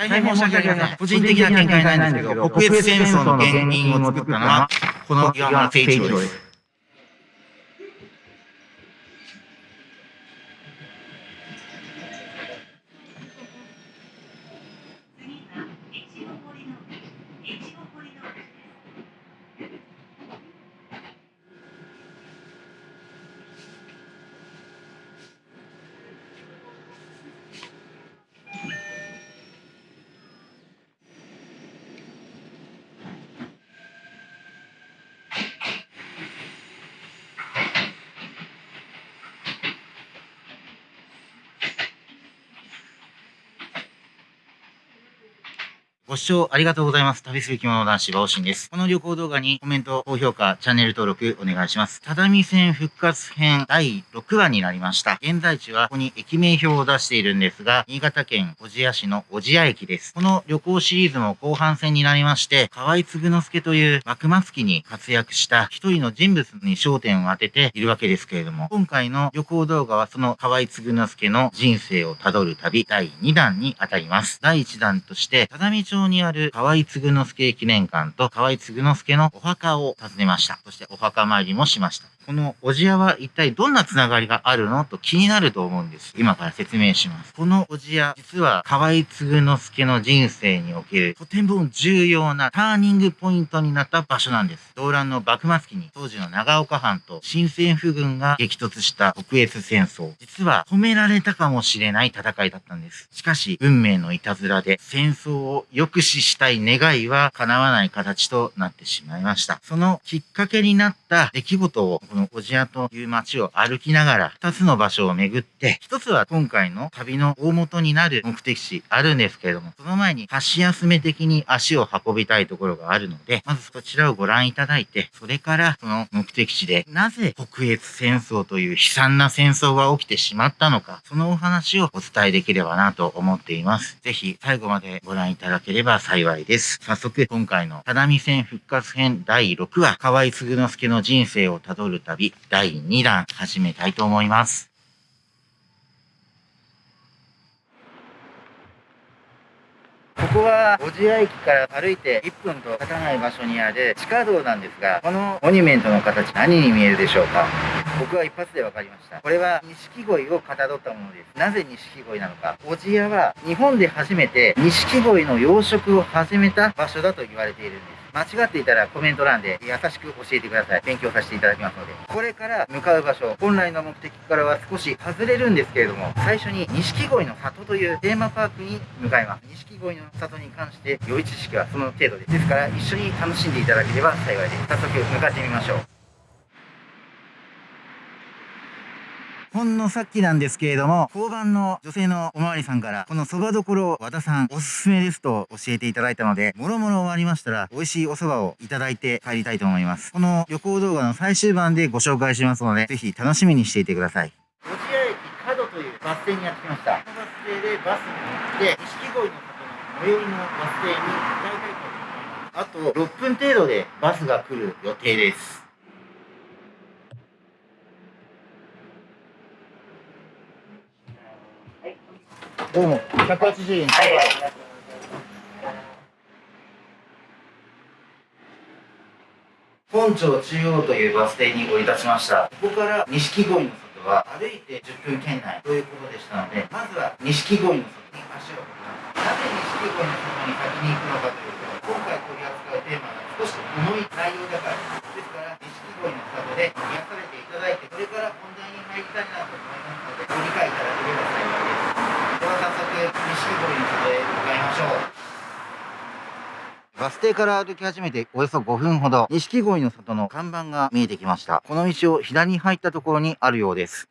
大変申し訳ありません。個人的な見解なんですけど、国越戦争の原因を作ったのは、この岩村誠一郎です。視聴ありがとうございます。旅する着物男子、バオシンです。この旅行動画にコメント、高評価、チャンネル登録お願いします。只見線復活編第6話になりました。現在地はここに駅名表を出しているんですが、新潟県小千谷市の小千谷駅です。この旅行シリーズも後半戦になりまして、河合嗣之助という幕末期に活躍した一人の人物に焦点を当てているわけですけれども、今回の旅行動画はその河合嗣之助の人生をたどる旅第2弾にあたります。第1弾として、只見町にある河合嗣之助記念館と河合嗣之助のお墓を訪ねました。そしてお墓参りもしました。このおじやは一体どんなつながりがあるの？と気になると思うんです。今から説明します。このおじや、実は河合嗣之助の人生におけるとても重要なターニングポイントになった場所なんです。動乱の幕末期に当時の長岡藩と新政府軍が激突した国越戦争。実は止められたかもしれない戦いだったんです。しかし、運命のいたずらで戦争を抑止したい願いは叶わない形となってしまいました。そのきっかけになった出来事をこの小千谷という街を歩きながら2つの場所を巡って、1つは今回の旅の大元になる目的地あるんですけれども、その前に箸休め的に足を運びたいところがあるので、まずそちらをご覧いただいて、それからその目的地でなぜ国越戦争という悲惨な戦争が起きてしまったのか、そのお話をお伝えできればなと思っています。ぜひ最後までご覧いただければ幸いです。早速今回の只見線復活編第6話、河合嗣之助の人生をたどる旅第2弾始めたいと思います。ここは小千谷駅から歩いて1分と経たない場所にある地下道なんですが、このモニュメントの形何に見えるでしょうか？僕は一発で分かりました。これは錦鯉をかたどったものです。なぜ錦鯉なのか？小千谷は日本で初めて錦鯉の養殖を始めた場所だと言われているんです。間違っていたらコメント欄で優しく教えてください。勉強させていただきますので。これから向かう場所、本来の目的からは少し外れるんですけれども、最初に錦鯉の里というテーマパークに向かいます。錦鯉の里に関して良い知識はその程度です。ですから一緒に楽しんでいただければ幸いです。早速向かってみましょう。ほんのさっきなんですけれども、交番の女性のおまわりさんから、この蕎麦どころ和田さんおすすめですと教えていただいたので、もろもろ終わりましたら、美味しいお蕎麦をいただいて帰りたいと思います。この旅行動画の最終版でご紹介しますので、ぜひ楽しみにしていてください。小千谷駅角というバス停にやってきました。このバス停でバスに乗って、錦鯉の里の最寄りのバス停に向かいたいと思います。あと6分程度でバスが来る予定です。どうも、180円。本町中央というバス停に降り立ちました。ここから錦鯉の里は歩いて10分圏内ということでしたので、まずは錦鯉の里に足を運びます。なぜ錦鯉の里に先に行くのかというと、今回取り扱うテーマが少し重い内容だからです。ですから、錦鯉の里で癒されていただいて、それから本題に入りたいなと思いますので、ご理解いただければ幸いです。錦鯉の里へ向かいましょう。バス停から歩き始めておよそ5分ほど、錦鯉の里の看板が見えてきました。この道を左に入ったところにあるようです。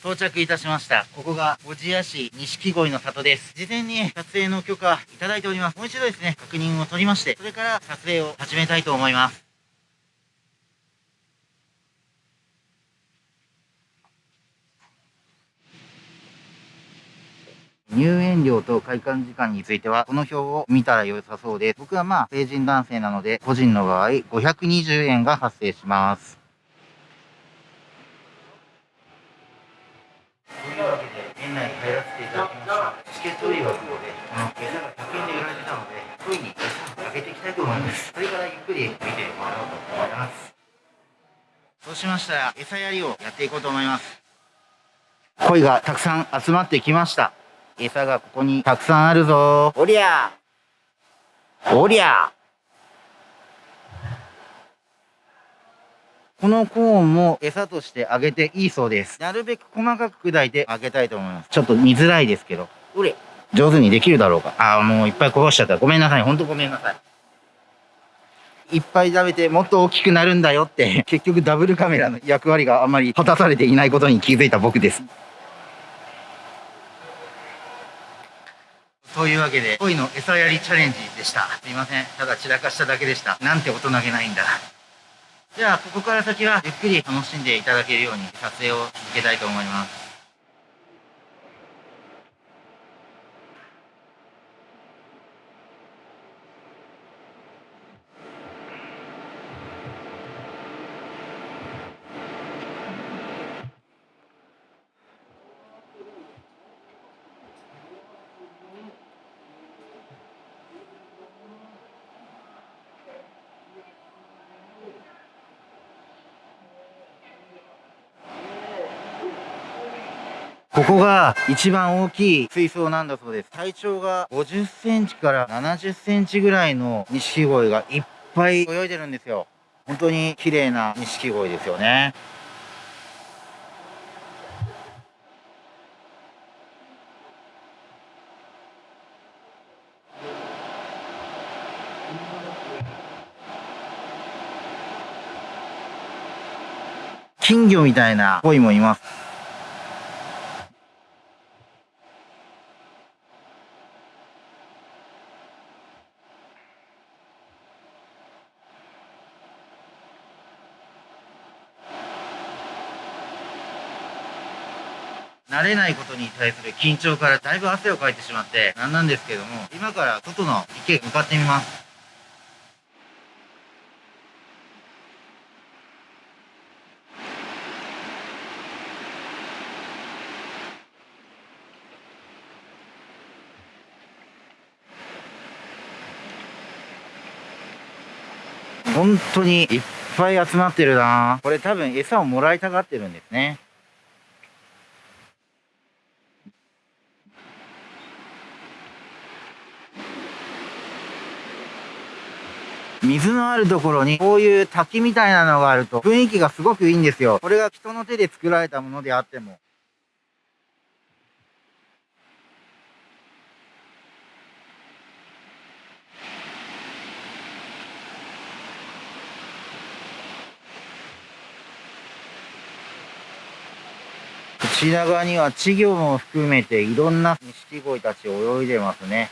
到着いたしました。ここが小千谷市錦鯉の里です。事前に撮影の許可いただいております。もう一度ですね、確認を取りまして、それから撮影を始めたいと思います。入園料と開館時間については、この表を見たら良さそうです。僕はまあ、成人男性なので、個人の場合、520円が発生します。というわけで、園内に入らせていただきました。チケット売り場の方で、この餌が100円で売られてたので、恋に餌をあげていきたいと思います。それからゆっくり見てもらおうと思います。そうしましたら、餌やりをやっていこうと思います。鯉がたくさん集まってきました。餌がここにたくさんあるぞおりゃおりゃこのコーンも餌としてあげていいそうです。なるべく細かく砕いてあげたいと思います。ちょっと見づらいですけど。うれ上手にできるだろうか。ああ、もういっぱいこぼしちゃった。ごめんなさい。ほんとごめんなさい。いっぱい食べてもっと大きくなるんだよって結局ダブルカメラの役割があんまり果たされていないことに気づいた僕です。というわけで、恋の餌やりチャレンジでした。すいません。ただ散らかしただけでした。なんて大人げないんだ。じゃあ、ここから先はゆっくり楽しんでいただけるように撮影を続けたいと思います。ここが一番大きい水槽なんだそうです。体長が50センチから70センチぐらいの錦鯉がいっぱい泳いでるんですよ。本当に綺麗な錦鯉ですよね。金魚みたいな鯉もいます。慣れないことに対する緊張からだいぶ汗をかいてしまってなんなんですけども、今から外の池へ向かってみます。本当にいっぱい集まってるなこれ多分餌をもらいたがってるんですね。水のあるところにこういう滝みたいなのがあると雰囲気がすごくいいんですよ。これが人の手で作られたものであっても。こちら側には稚魚も含めていろんな錦鯉たち泳いでますね。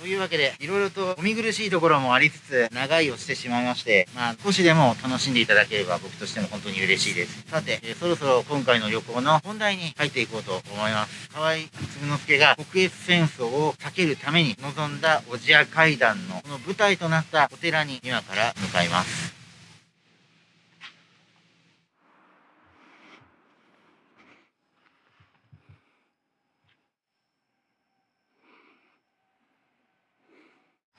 というわけで、いろいろとお見苦しいところもありつつ、長いをしてしまいまして、まあ、少しでも楽しんでいただければ僕としても本当に嬉しいです。さて、えー、そろそろ今回の旅行の本題に入っていこうと思います。河合嗣之助が国越戦争を避けるために臨んだおじや階段のこの舞台となったお寺に今から向かいます。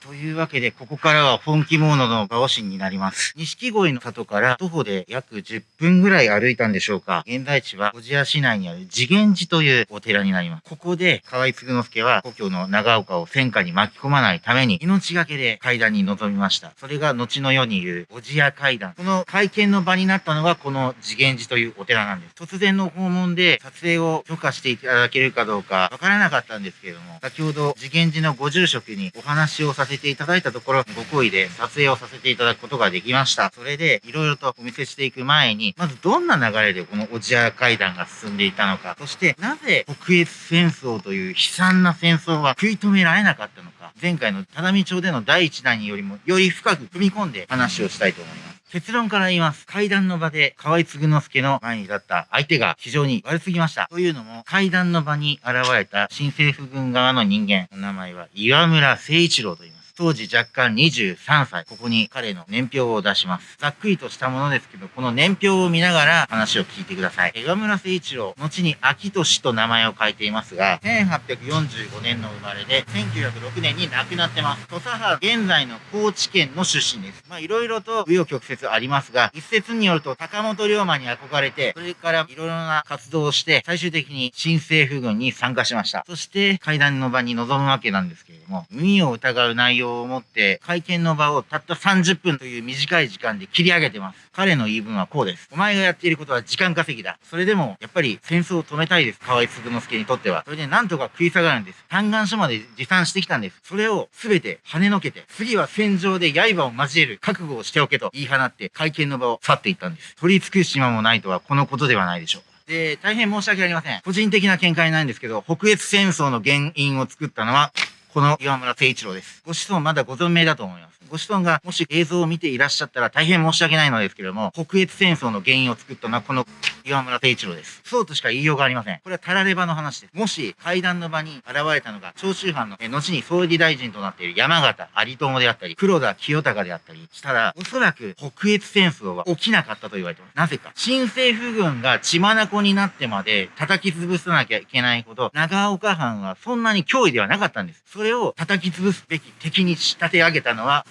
というわけで、ここからは本気モードの馬シンになります。錦鯉の里から徒歩で約10分ぐらい歩いたんでしょうか。現在地は小千谷市内にある次元寺というお寺になります。ここで河合嗣之助は故郷の長岡を戦火に巻き込まないために命がけで階段に臨みました。それが後の世に言う小千谷階段。この会見の場になったのがこの次元寺というお寺なんです。突然の訪問で撮影を許可していただけるかどうかわからなかったんですけれども、先ほど次元寺のご住職にお話をさせせていただいたところ、ご好意で撮影をさせていただくことができました。それで、いろいろとお見せしていく前に、まずどんな流れでこのおじや階段が進んでいたのか、そしてなぜ北越戦争という悲惨な戦争は食い止められなかったのか、前回の只見町での第一弾よりもより深く踏み込んで話をしたいと思います。結論から言います。階段の場で河合嗣之助の前に立った相手が非常に悪すぎました。というのも、階段の場に現れた新政府軍側の人間、の名前は岩村誠一郎と言います。当時若干23歳。ここに彼の年表を出します。ざっくりとしたものですけど、この年表を見ながら話を聞いてください。江川村誠一郎、後に秋俊と名前を変えていますが、1845年の生まれで、1906年に亡くなってます。土佐藩、現在の高知県の出身です。まあ、いろいろと紆余曲折ありますが、一説によると高本龍馬に憧れて、それからいろいろな活動をして、最終的に新政府軍に参加しました。そして、会談の場に臨むわけなんですけれども、耳を疑う内容を持って会見の場をたった30分という短い時間で切り上げてます。彼の言い分はこうです。お前がやっていることは時間稼ぎだ。それでも、やっぱり戦争を止めたいです。河合嗣之助にとっては。それでなんとか食い下がるんです。嘆願書まで持参してきたんです。それを全て跳ねのけて、次は戦場で刃を交える覚悟をしておけと言い放って会見の場を去っていったんです。取り尽くす島もないとはこのことではないでしょう。で、大変申し訳ありません。個人的な見解なんですけど、北越戦争の原因を作ったのは、この岩村誠一郎です。ご子孫まだご存命だと思います。ご子孫がもし映像を見ていらっしゃったら大変申し訳ないのですけれども、北越戦争の原因を作ったのはこの岩村誠一郎です。そうとしか言いようがありません。これはたられ場の話です。もし会談の場に現れたのが長州藩の後に総理大臣となっている山形有友であったり、黒田清隆であったりしたら、おそらく北越戦争は起きなかったと言われてます。なぜか。新政府軍が血眼になってまで叩き潰さなきゃいけないほど、長岡藩はそんなに脅威ではなかったんです。れを叩き潰すべき敵に仕立て上げたのは、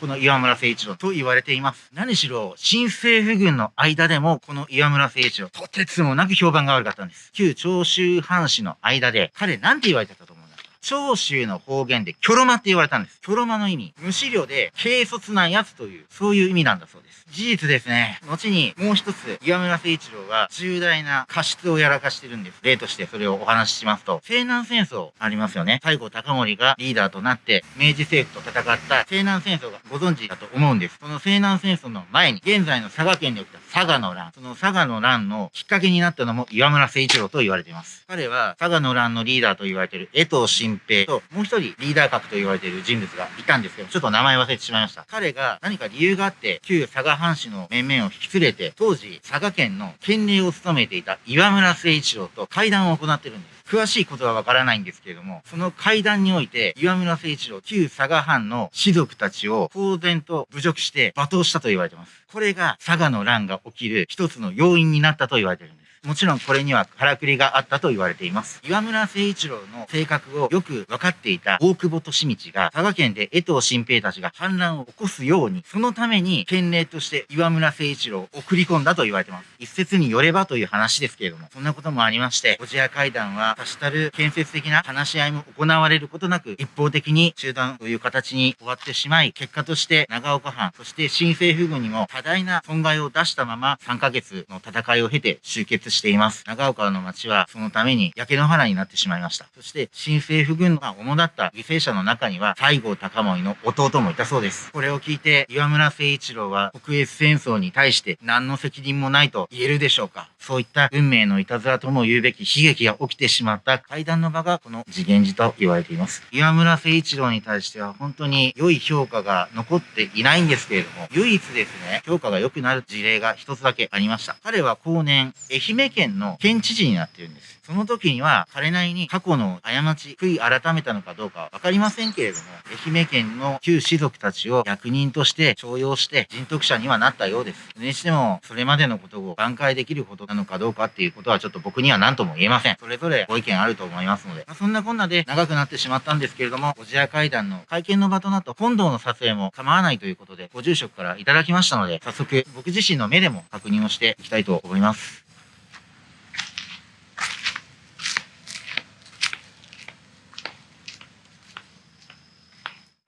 この岩村誠一郎と言われています。何しろ、新政府軍の間でも、この岩村誠一郎、とてつもなく評判が悪かったんです。旧長州藩士の間で、彼なんて言われてたと思うんだ長州の方言で、キョロマって言われたんです。キョロマの意味、無資料で、軽率なやつという、そういう意味なんだそうです。事実ですね。後に、もう一つ、岩村誠一郎が重大な過失をやらかしてるんです。例としてそれをお話ししますと、西南戦争ありますよね。西郷隆盛がリーダーとなって、明治政府と戦った西南戦争がご存知だと思うんです。その西南戦争の前に、現在の佐賀県で起きた佐賀の乱、その佐賀の乱のきっかけになったのも岩村誠一郎と言われています。彼は、佐賀の乱のリーダーと言われている江藤新平と、もう一人リーダー格と言われている人物がいたんですけど、ちょっと名前忘れてしまいました。彼が何か理由があって、旧佐賀藩士の面々を引き連れて、当時、佐賀県の県令を務めていた岩村誠一郎と会談を行ってるんです。詳しいことはわからないんですけれども、その会談において、岩村誠一郎、旧佐賀藩の士族たちを公然と侮辱して罵倒したと言われています。これが佐賀の乱が起きる一つの要因になったと言われているんです。もちろんこれにはからくりがあったと言われています。岩村誠一郎の性格をよく分かっていた大久保利道が佐賀県で江藤新平たちが反乱を起こすように、そのために県令として岩村誠一郎を送り込んだと言われています。一説によればという話ですけれども、そんなこともありまして、小千谷会談は多したる建設的な話し合いも行われることなく、一方的に中断という形に終わってしまい、結果として長岡藩、そして新政府軍にも多大な損害を出したまま3ヶ月の戦いを経て終結しています。長岡の町はそのために焼け野原になってしまいました。そして新政府軍が主だった犠牲者の中には西郷隆盛の弟もいたそうです。これを聞いて岩村誠一郎は国越戦争に対して何の責任もないと言えるでしょうか。そういった運命のいたずらとも言うべき悲劇が起きてしまった会談の場がこの次元寺と言われています。岩村誠一郎に対しては本当に良い評価が残っていないんですけれども、唯一ですね、評価が良くなる事例が一つだけありました。彼は後年、愛媛県の県知事になっているんです。その時には彼なりに過去の過ち、悔い改めたのかどうかわかりませんけれども、愛媛県の旧士族たちを役人として徴用して人徳者にはなったようです。それにしても、それまでのことを挽回できることなのかどうかっていうことはちょっと僕には何とも言えません。それぞれご意見あると思いますので、まあ、そんなこんなで長くなってしまったんですけれども、ご自愛会談の会見の場となった本堂の撮影も構わないということで、ご住職からいただきましたので、早速僕自身の目でも確認をしていきたいと思います。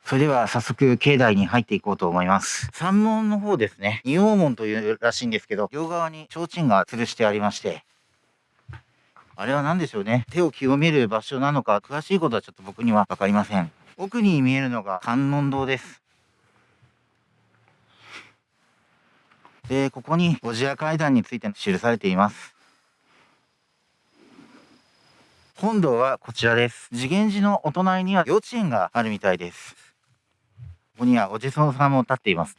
それでは早速境内に入っていこうと思います。山門の方ですね。仁王門というらしいんですけど、両側に提灯が吊るしてありまして、あれは何でしょうね。手を清める場所なのか、詳しいことはちょっと僕にはわかりません。奥に見えるのが観音堂です。で、ここに、小千谷階段について記されています。本堂はこちらです。次元寺のお隣には幼稚園があるみたいです。ここにはお地蔵さんも立っています。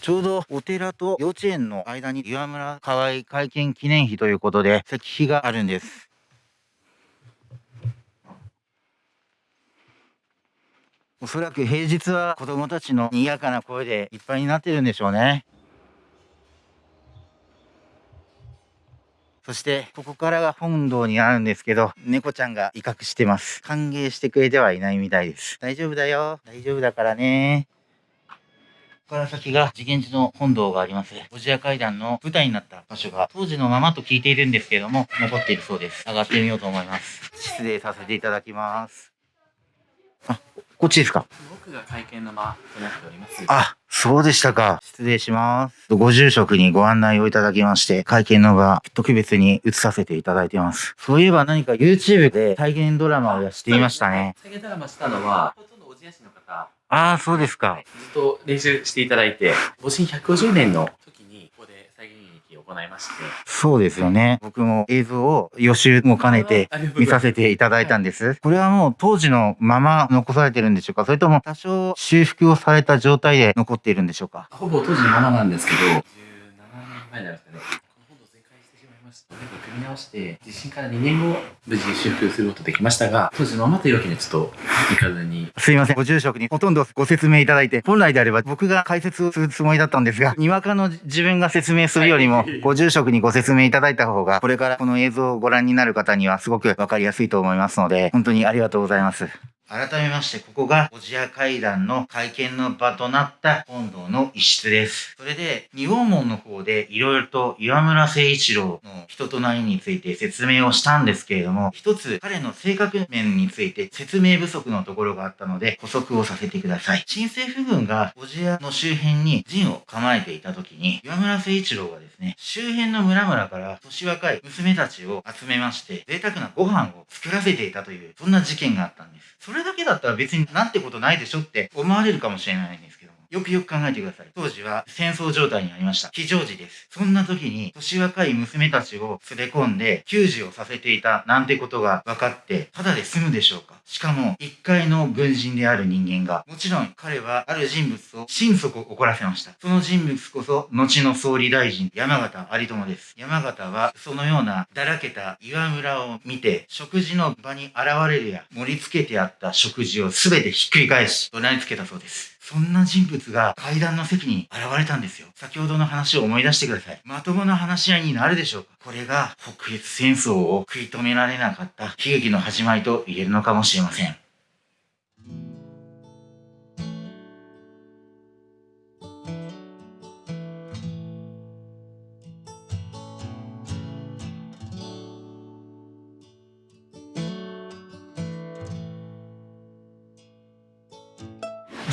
ちょうどお寺と幼稚園の間に岩村河合会見記念碑ということで石碑があるんです。おそらく平日は子供たちの賑やかな声でいっぱいになってるんでしょうね。そして、ここからが本堂にあるんですけど、猫ちゃんが威嚇してます。歓迎してくれてはいないみたいです。大丈夫だよ。大丈夫だからね。ここから先が次元寺の本堂があります。おじや階段の舞台になった場所が当時のままと聞いているんですけれども、残っているそうです。上がってみようと思います。失礼させていただきます。あ、こっちですか奥が会見の間となっております。あ、そうでしたか。失礼します。ご住職にご案内をいただきまして、会見の場、特別に移させていただいています。そういえば何か YouTube で体現ドラマをやっていましたね。体現ドラマしたのは、ほとんどおじやしの方。ああ、そうですか。ずっと練習していただいて、戊辰150年の行いまして。そうですよね。僕も映像を予習も兼ねて見させていただいたんです。これはもう当時のまま残されてるんでしょうか？それとも多少修復をされた状態で残っているんでしょうか？ほぼ当時のままなんですけど、17年前になりますかね。組み直して、地震から2年後、無事修復することできましたが、当時のままというわけにはちょっといかずに。すいません。ご住職にほとんどご説明いただいて、本来であれば僕が解説をするつもりだったんですが、にわかの自分が説明するよりも、ご住職にご説明いただいた方が、これからこの映像をご覧になる方にはすごくわかりやすいと思いますので、本当にありがとうございます。改めまして、ここが、小千谷階段の会見の場となった本堂の一室です。それで、仁王門の方で、いろいろと岩村誠一郎の人となりについて説明をしたんですけれども、一つ彼の性格面について説明不足のところがあったので、補足をさせてください。新政府軍が小千谷の周辺に陣を構えていた時に、岩村誠一郎がですね、周辺の村々から年若い娘たちを集めまして、贅沢なご飯を作らせていたという、そんな事件があったんです。それれだけだったら別になんてことないでしょって思われるかもしれないんです。よくよく考えてください。当時は戦争状態にありました。非常時です。そんな時に年若い娘たちを連れ込んで給仕をさせていたなんてことが分かって、ただで済むでしょうかしかも、一階の軍人である人間が、もちろん彼はある人物を心底怒らせました。その人物こそ、後の総理大臣、山形有朋です。山形は、そのようなだらけた岩村を見て、食事の場に現れるや、盛り付けてあった食事を全てひっくり返し、怒鳴りつけたそうです。そんな人物が階段の席に現れたんですよ。先ほどの話を思い出してください。まともな話し合いになるでしょうかこれが北越戦争を食い止められなかった悲劇の始まりと言えるのかもしれません。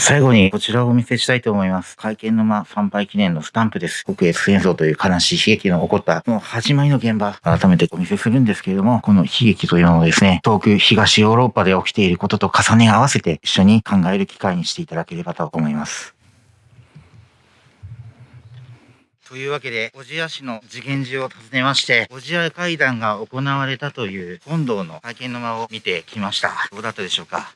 最後にこちらをお見せしたいと思います。会見の間参拝記念のスタンプです。国越戦争という悲しい悲劇の起こったもう始まりの現場、改めてお見せするんですけれども、この悲劇というのをですね、遠く東ヨーロッパで起きていることと重ね合わせて一緒に考える機会にしていただければと思います。というわけで、小千谷市の次元寺を訪ねまして、小千谷会談が行われたという本堂の会見の間を見てきました。どうだったでしょうか？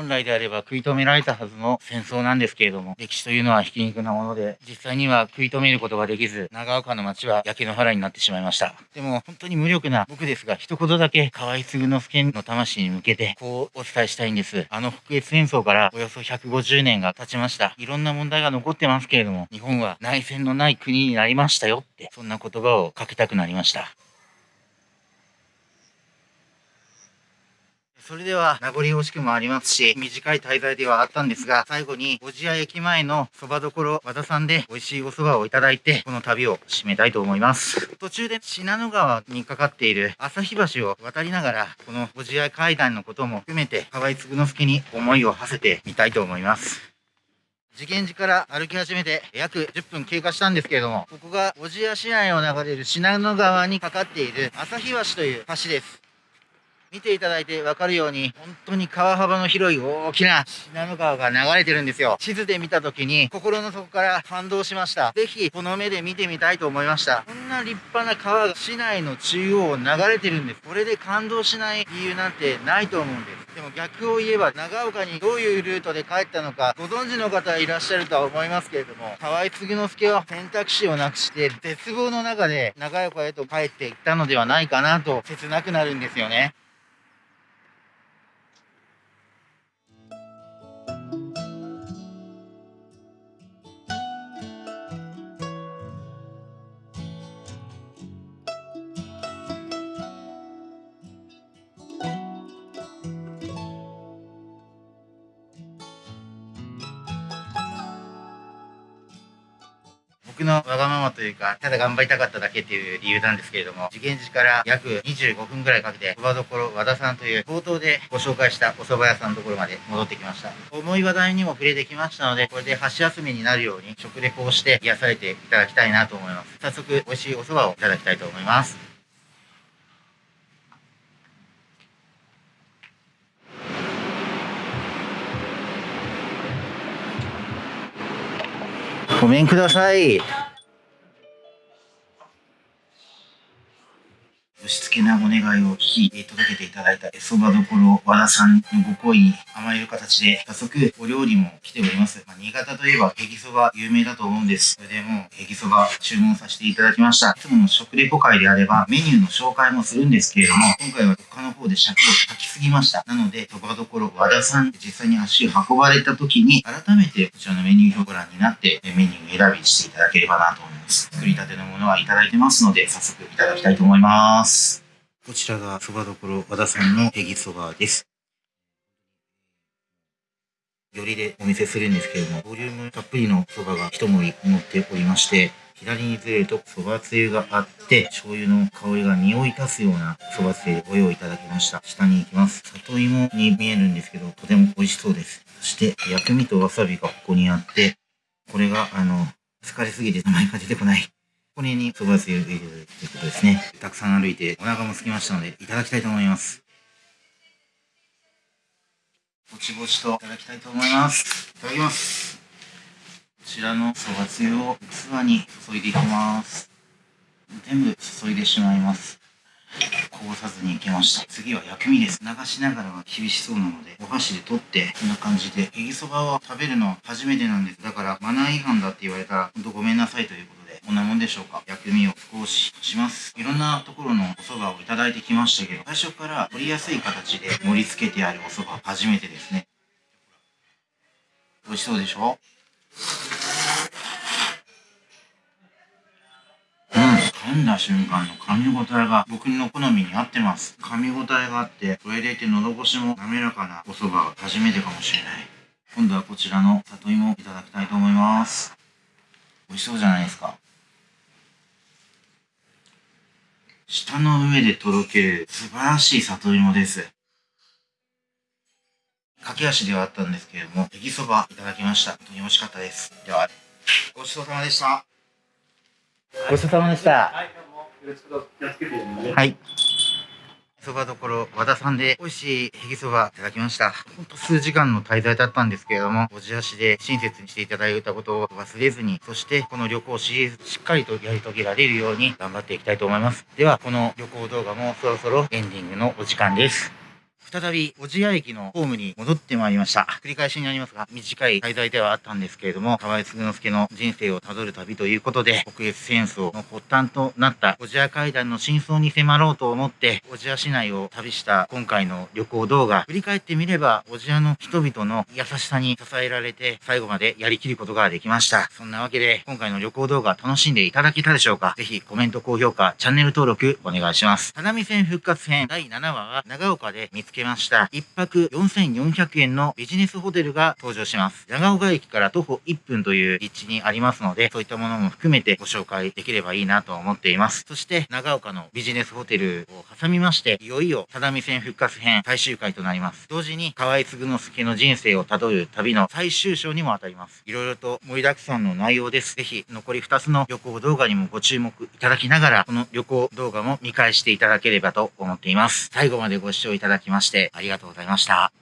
本来であれば食い止められたはずの戦争なんですけれども、歴史というのはひき肉なもので、実際には食い止めることができず、長岡の町は焼け野原になってしまいました。でも、本当に無力な僕ですが、一言だけ河合継之助の魂に向けて、こうお伝えしたいんです。あの北越戦争からおよそ150年が経ちました。いろんな問題が残ってますけれども、日本は内戦のない国になりましたよって、そんな言葉をかけたくなりました。それでは名残惜しくもありますし、短い滞在ではあったんですが、最後に小千谷駅前の蕎麦所和田さんで美味しいお蕎麦をいただいて、この旅を締めたいと思います。途中で信濃川にかかっている旭橋を渡りながら、この小千谷階段のことも含めて、河合嗣之助に思いを馳せてみたいと思います。次元寺から歩き始めて約10分経過したんですけれども、ここが小千谷市内を流れる信濃川にかかっている旭橋という橋です。見ていただいてわかるように、本当に川幅の広い大きな信濃川が流れてるんですよ。地図で見た時に心の底から感動しました。ぜひこの目で見てみたいと思いました。こんな立派な川が市内の中央を流れてるんです。これで感動しない理由なんてないと思うんです。でも逆を言えば長岡にどういうルートで帰ったのかご存知の方いらっしゃるとは思いますけれども河合継之助は選択肢をなくして絶望の中で長岡へと帰っていったのではないかなと切なくなるんですよね。のわがままというか、ただ頑張りたかっただけっていう理由なんですけれども、次元寺から約25分くらいかけて、そば所和田さんという冒頭でご紹介したお蕎麦屋さんのところまで戻ってきました。思い話題にも触れてきましたので、これで箸休めになるように食レポをして癒されていただきたいなと思います。早速、美味しいお蕎麦をいただきたいと思います。ごめんください。し付けなお願いを聞き届けていただいたそばどころ和田さんのご好意に甘える形で、早速お料理も来ております。まあ、新潟といえばヘギそば有名だと思うんです。それでもヘギそば注文させていただきました。いつもの食レポ会であればメニューの紹介もするんですけれども、今回は他の方で尺を書きすぎました。なので、そばどころ和田さん実際に足を運ばれた時に改めてこちらのメニュー表ご覧になってメニューを選びしていただければなと思います。作りたてのものはいただいてますので、早速いただきたいと思います。。こちらがそばどころ和田さんのヘギそばです。よりでお見せするんですけれども、ボリュームたっぷりのそばが一盛り乗っておりまして、左にずれるとそばつゆがあって、醤油の香りが匂い立つようなそばつゆご用意いただきました。下に行きます。里芋に見えるんですけど、とても美味しそうです。そして、薬味とわさびがここにあって、これが、あの、疲れすぎて名前が出てこないこれにそばつゆ入れるということですね。たくさん歩いてお腹も空きましたので、いただきたいと思います。ぼちぼちといただきたいと思います。いただきます。こちらのそばつゆを器に注いでいきます。全部注いでしまいます。こぼさずにいけました。次は薬味です。流しながらは厳しそうなので、お箸で取って、こんな感じで、えぎそばを食べるのは初めてなんです。だから、マナー違反だって言われたら、ほんとごめんなさいということ、こんなもんでしょうか？薬味を少しします。いろんなところのお蕎麦をいただいてきましたけど、最初から取りやすい形で盛り付けてあるお蕎麦、初めてですね。美味しそうでしょ？噛んだ瞬間の噛み応えが僕の好みに合ってます。噛み応えがあって、それでいて喉越しも滑らかなお蕎麦が初めてかもしれない。今度はこちらの里芋いただきたいと思います。美味しそうじゃないですか。舌の上でとろける素晴らしい里芋です。駆け足ではあったんですけれども、ネギそばいただきました。本当に美味しかったです。では、ごちそうさまでした。ごちそうさまでした。はい、どうも。よろしく気をつけてね。はい。そばどころ和田さんで美味しいへぎそばいただきました。ほんと数時間の滞在だったんですけれども、おじ足で親切にしていただいたことを忘れずに、そしてこの旅行シリーズしっかりとやり遂げられるように頑張っていきたいと思います。では、この旅行動画もそろそろエンディングのお時間です。再び小千谷駅のホームに戻ってまいりました。繰り返しになりますが、短い滞在ではあったんですけれども、河合嗣之助の人生をたどる旅ということで、国越戦争の発端となった小千谷階段の真相に迫ろうと思って、小千谷市内を旅した今回の旅行動画、振り返ってみれば、小千谷の人々の優しさに支えられて、最後までやりきることができました。そんなわけで、今回の旅行動画楽しんでいただけたでしょうか？ぜひコメント、高評価、チャンネル登録お願いします。只見線復活編第7話は長岡で見つけました。1泊4400円のビジネスホテルが登場します。長岡駅から徒歩1分という立地にありますので、そういったものも含めてご紹介できればいいなと思っています。そして、長岡のビジネスホテルを挟みまして、いよいよ只見線復活編最終回となります。同時に河合嗣之助の人生をたどる旅の最終章にも当たります。いろいろと盛りだくさんの内容です。ぜひ残り2つの旅行動画にもご注目いただきながら、この旅行動画も見返していただければと思っています。最後までご視聴いただきましてありがとうございました。